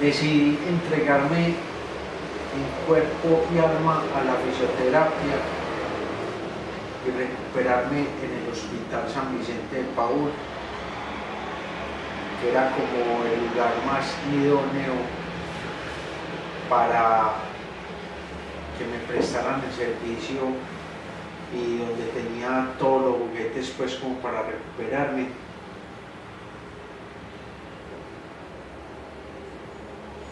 decidí entregarme en cuerpo y alma a la fisioterapia y recuperarme en el Hospital San Vicente de Paúl, que era como el lugar más idóneo para que me prestaran el servicio y donde tenía todos los juguetes pues como para recuperarme.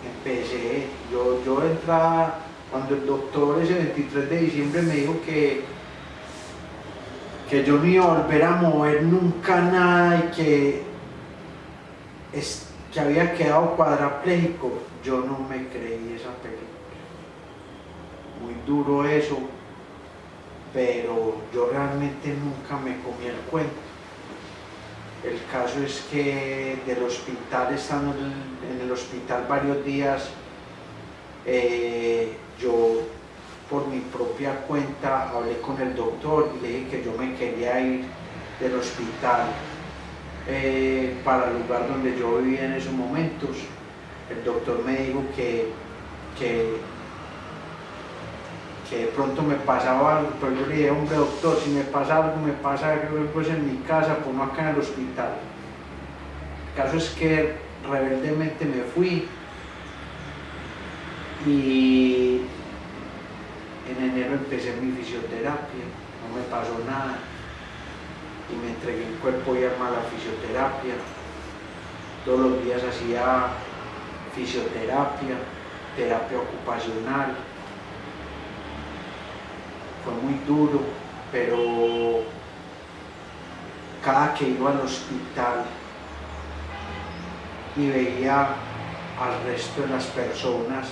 Empecé, yo, yo entraba, cuando el doctor ese 23 de diciembre me dijo que, que yo no iba a volver a mover nunca nada y que, es, que había quedado cuadrapléjico, yo no me creí esa película. Muy duro eso, pero yo realmente nunca me comí el cuento. El caso es que del hospital, estando en el hospital varios días, eh, yo por mi propia cuenta hablé con el doctor y le dije que yo me quería ir del hospital eh, para el lugar donde yo vivía en esos momentos. El doctor me dijo que, que que de pronto me pasaba algo, pero yo le dije, hombre doctor, si me pasa algo, me pasa algo pues en mi casa, pues no acá en el hospital. El caso es que rebeldemente me fui y en enero empecé mi fisioterapia, no me pasó nada y me entregué en cuerpo y alma a la fisioterapia. Todos los días hacía fisioterapia, terapia ocupacional, fue muy duro, pero cada que iba al hospital y veía al resto de las personas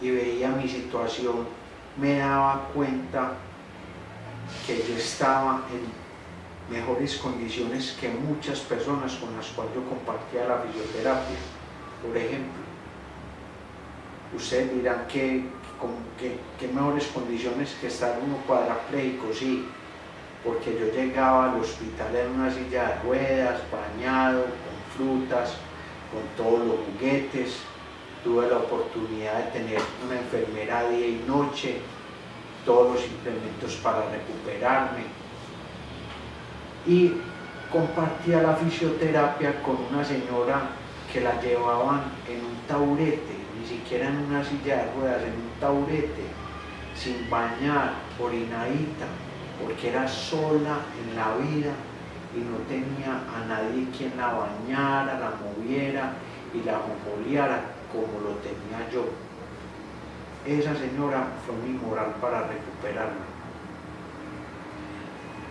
y veía mi situación, me daba cuenta que yo estaba en mejores condiciones que muchas personas con las cuales yo compartía la fisioterapia. Por ejemplo, ustedes dirán que qué, mejores condiciones que estar uno cuadrapléjico, sí, porque yo llegaba al hospital en una silla de ruedas, bañado, con frutas, con todos los juguetes, tuve la oportunidad de tener una enfermera día y noche, todos los implementos para recuperarme. Y compartía la fisioterapia con una señora que la llevaban en un taburete ni siquiera en una silla de ruedas, en un taburete, sin bañar, orinadita, porque era sola en la vida y no tenía a nadie quien la bañara, la moviera y la mojoleara como lo tenía yo. Esa señora fue mi moral para recuperarme.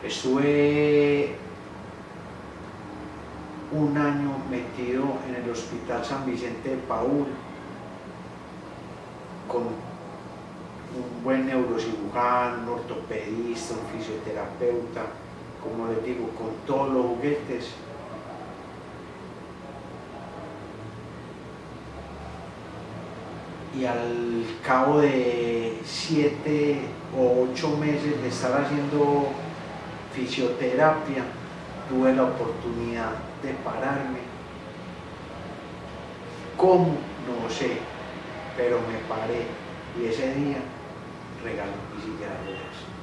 Estuve un año metido en el Hospital San Vicente de Paúl, con un buen neurocirujano, un ortopedista, un fisioterapeuta, como les digo, con todos los juguetes. Y al cabo de siete o ocho meses de estar haciendo fisioterapia, tuve la oportunidad de pararme. ¿Cómo? No sé pero me paré y ese día regaló ruedas.